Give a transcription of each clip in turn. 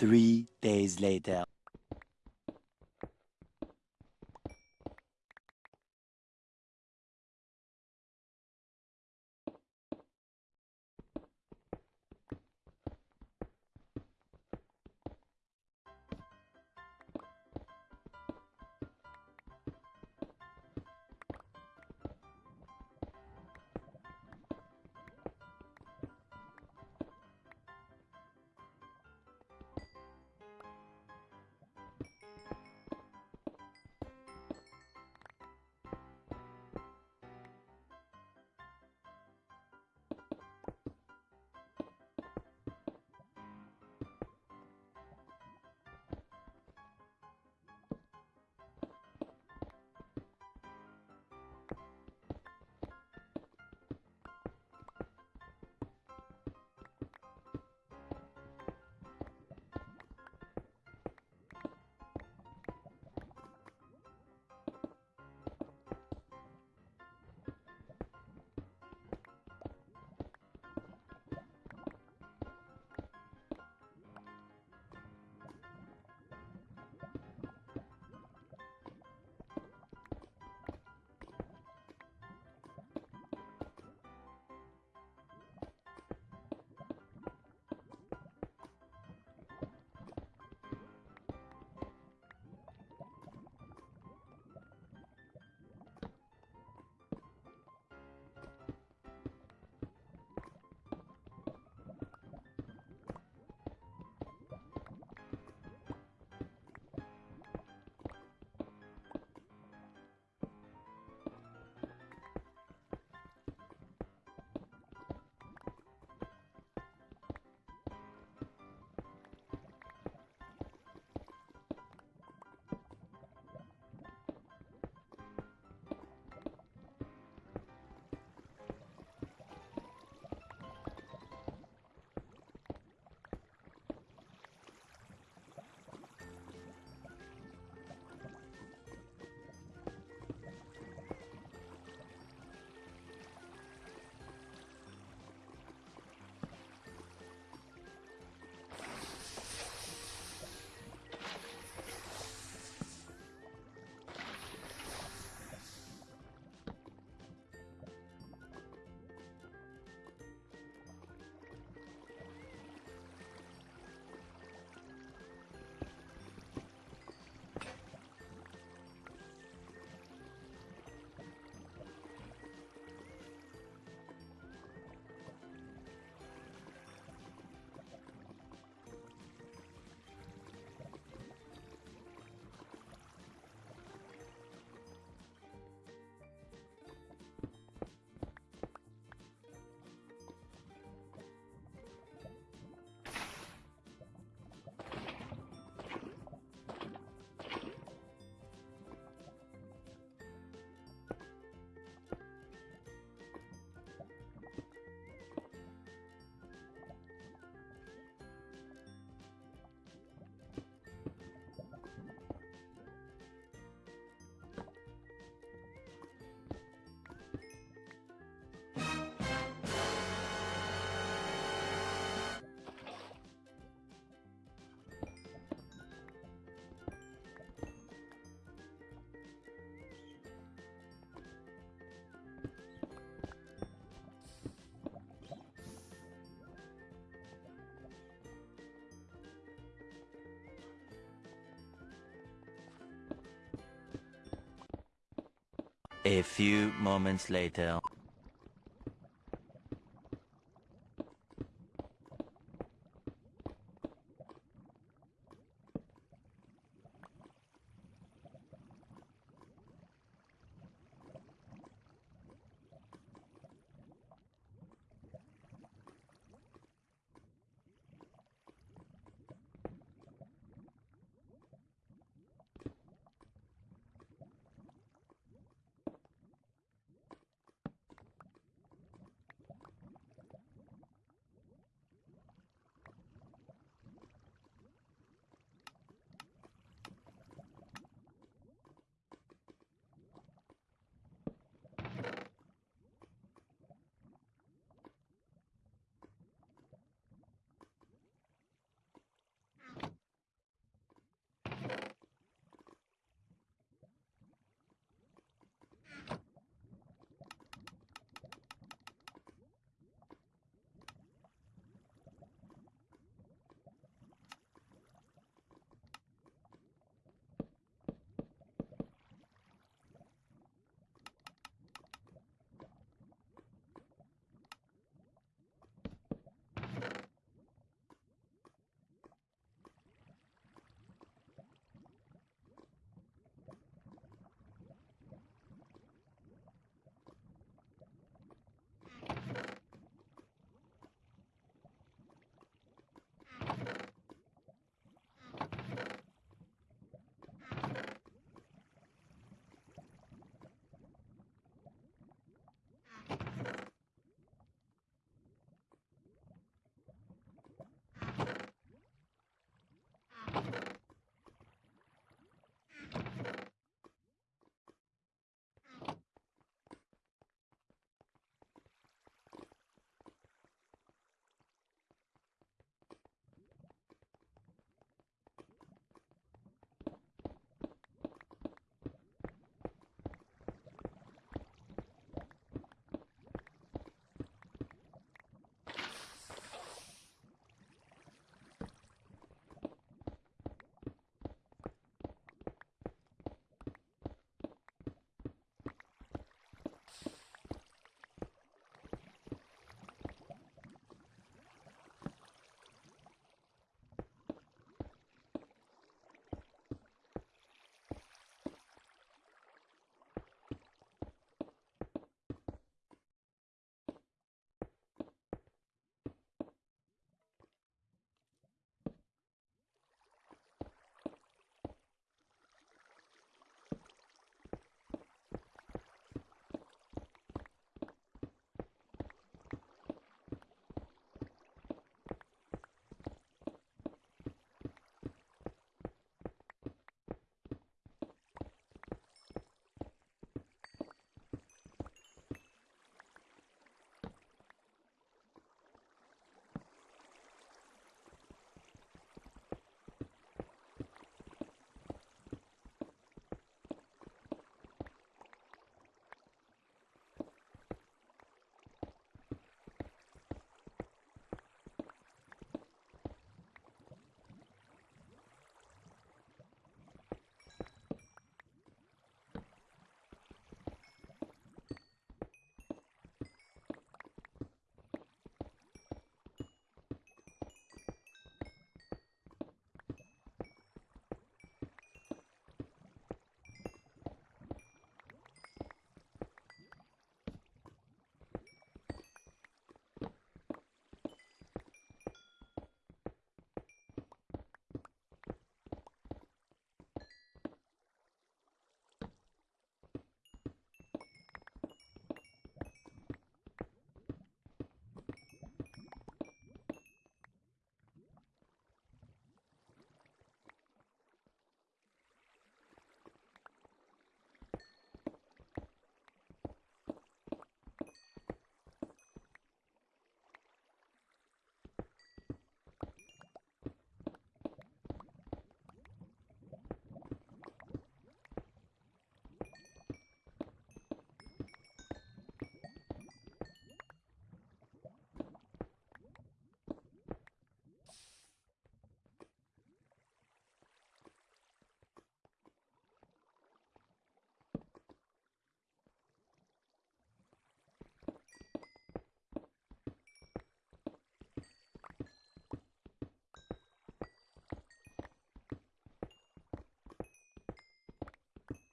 Three days later. A few moments later.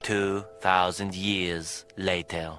2,000 years later.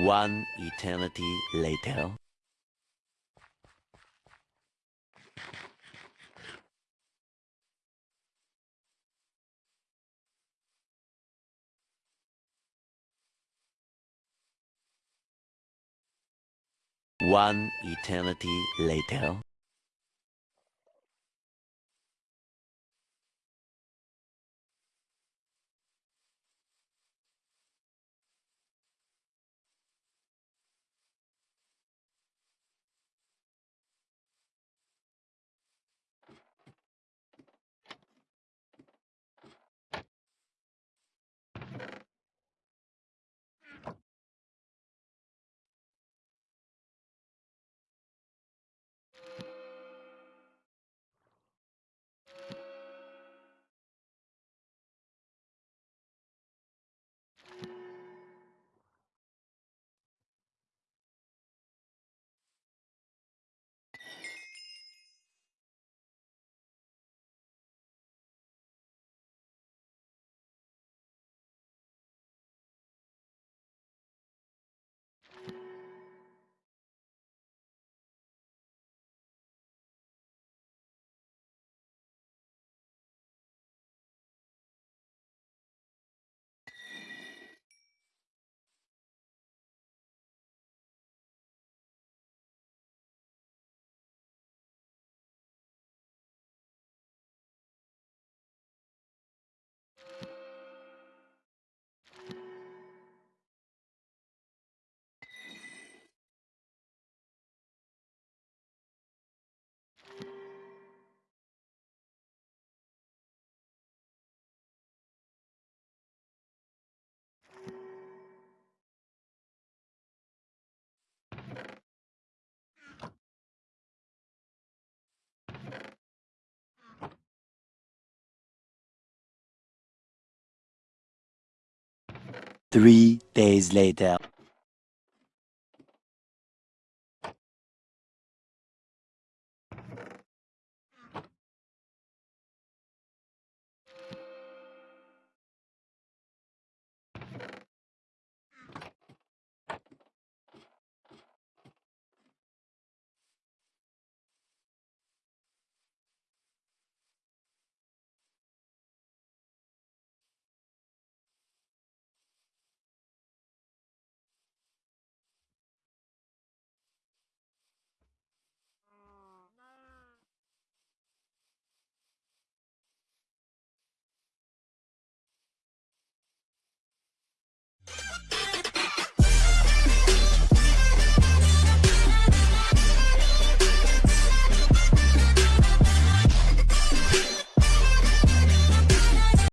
One eternity later. One eternity later. Three days later.